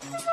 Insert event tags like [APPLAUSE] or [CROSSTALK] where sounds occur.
Bye. [LAUGHS]